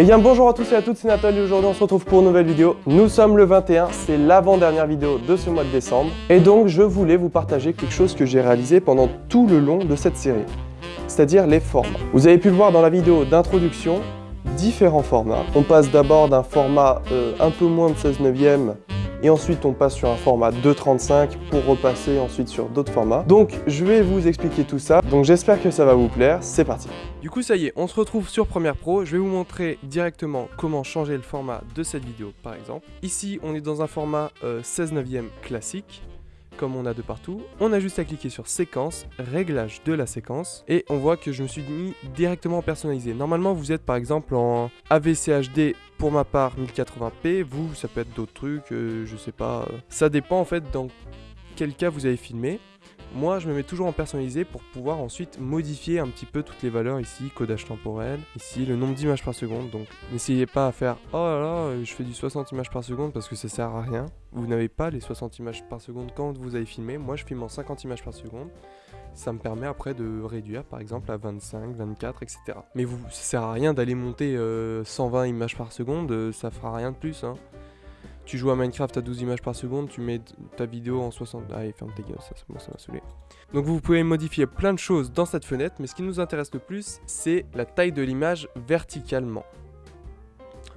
Eh bien bonjour à tous et à toutes, c'est Nathalie aujourd'hui on se retrouve pour une nouvelle vidéo. Nous sommes le 21, c'est l'avant-dernière vidéo de ce mois de décembre. Et donc je voulais vous partager quelque chose que j'ai réalisé pendant tout le long de cette série. C'est-à-dire les formats. Vous avez pu le voir dans la vidéo d'introduction, différents formats. On passe d'abord d'un format euh, un peu moins de 16 neuvième et ensuite on passe sur un format 2.35 pour repasser ensuite sur d'autres formats. Donc je vais vous expliquer tout ça, donc j'espère que ça va vous plaire, c'est parti. Du coup ça y est, on se retrouve sur Premiere Pro, je vais vous montrer directement comment changer le format de cette vidéo par exemple. Ici on est dans un format 16 euh, neuvième classique, comme on a de partout. On a juste à cliquer sur séquence, réglage de la séquence, et on voit que je me suis mis directement personnalisé. Normalement, vous êtes par exemple en AVCHD pour ma part 1080p, vous, ça peut être d'autres trucs, euh, je sais pas. Ça dépend en fait dans quel cas vous avez filmé. Moi, je me mets toujours en personnalisé pour pouvoir ensuite modifier un petit peu toutes les valeurs ici, codage temporel, ici le nombre d'images par seconde. Donc, n'essayez pas à faire « Oh là là, je fais du 60 images par seconde parce que ça sert à rien ». Vous n'avez pas les 60 images par seconde quand vous avez filmé. Moi, je filme en 50 images par seconde. Ça me permet après de réduire par exemple à 25, 24, etc. Mais vous, ça sert à rien d'aller monter 120 euh, images par seconde, euh, ça fera rien de plus. Hein tu joues à Minecraft à 12 images par seconde, tu mets ta vidéo en 60... Allez, ferme tes gueules, ça, bon, ça m'a saoulé. Donc vous pouvez modifier plein de choses dans cette fenêtre, mais ce qui nous intéresse le plus, c'est la taille de l'image verticalement.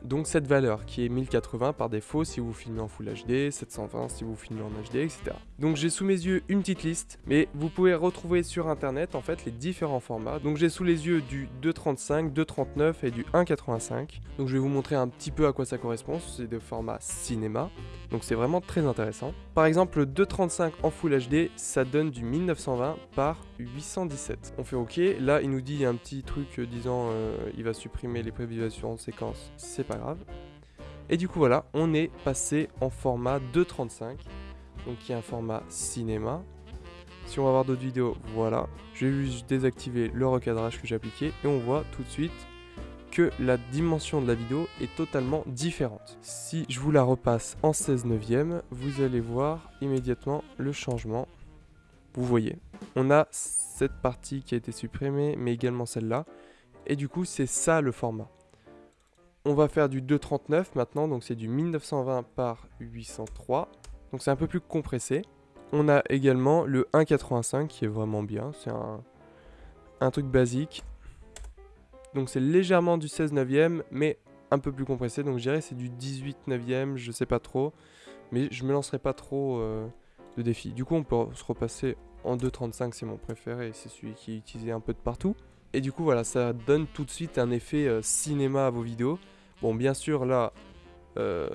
Donc cette valeur qui est 1080 par défaut si vous filmez en Full HD, 720 si vous filmez en HD, etc. Donc j'ai sous mes yeux une petite liste, mais vous pouvez retrouver sur internet en fait les différents formats. Donc j'ai sous les yeux du 2.35, 2.39 et du 1.85. Donc je vais vous montrer un petit peu à quoi ça correspond, c'est des formats cinéma. Donc c'est vraiment très intéressant. Par exemple le 2.35 en Full HD, ça donne du 1920 par 817. On fait OK, là il nous dit un petit truc disant euh, il va supprimer les prévisualisations en séquence, c'est grave. Et du coup voilà, on est passé en format 2.35, donc qui est un format cinéma. Si on va voir d'autres vidéos, voilà. Je vais juste désactiver le recadrage que j'ai appliqué et on voit tout de suite que la dimension de la vidéo est totalement différente. Si je vous la repasse en 16 neuvième, vous allez voir immédiatement le changement. Vous voyez, on a cette partie qui a été supprimée, mais également celle-là. Et du coup, c'est ça le format. On va faire du 2.39 maintenant, donc c'est du 1920 par 803. Donc c'est un peu plus compressé. On a également le 1.85 qui est vraiment bien, c'est un, truc basique. Donc c'est légèrement du 16 neuvième, mais un peu plus compressé. Donc je dirais c'est du 18 neuvième, je sais pas trop. Mais je me lancerai pas trop euh, de défi. Du coup on peut se repasser en 2.35, c'est mon préféré, c'est celui qui est utilisé un peu de partout. Et du coup voilà, ça donne tout de suite un effet euh, cinéma à vos vidéos. Bon, bien sûr, là, euh,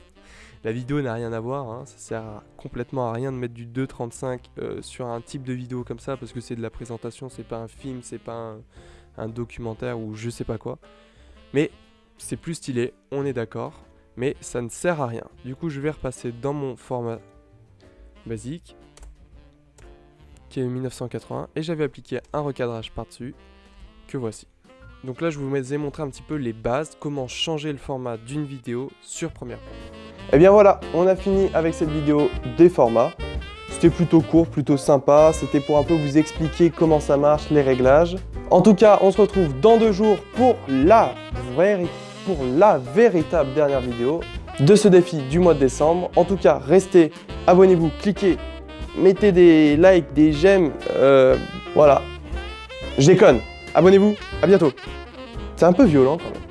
la vidéo n'a rien à voir. Hein. Ça sert complètement à rien de mettre du 2.35 euh, sur un type de vidéo comme ça parce que c'est de la présentation, c'est pas un film, c'est pas un, documentaire ou je sais pas quoi. Mais c'est plus stylé, on est d'accord. Mais ça ne sert à rien. Du coup, je vais repasser dans mon format basique qui est 1980 et j'avais appliqué un recadrage par-dessus que voici. Donc là, je vous ai montré un petit peu les bases, comment changer le format d'une vidéo sur Premiere Pro. Et eh bien voilà, on a fini avec cette vidéo des formats. C'était plutôt court, plutôt sympa. C'était pour un peu vous expliquer comment ça marche, les réglages. En tout cas, on se retrouve dans deux jours pour la, pour la véritable dernière vidéo de ce défi du mois de décembre. En tout cas, restez, abonnez-vous, cliquez, mettez des likes, des j'aime, euh, voilà. Je déconne. Abonnez-vous, à bientôt. C'est un peu violent quand même.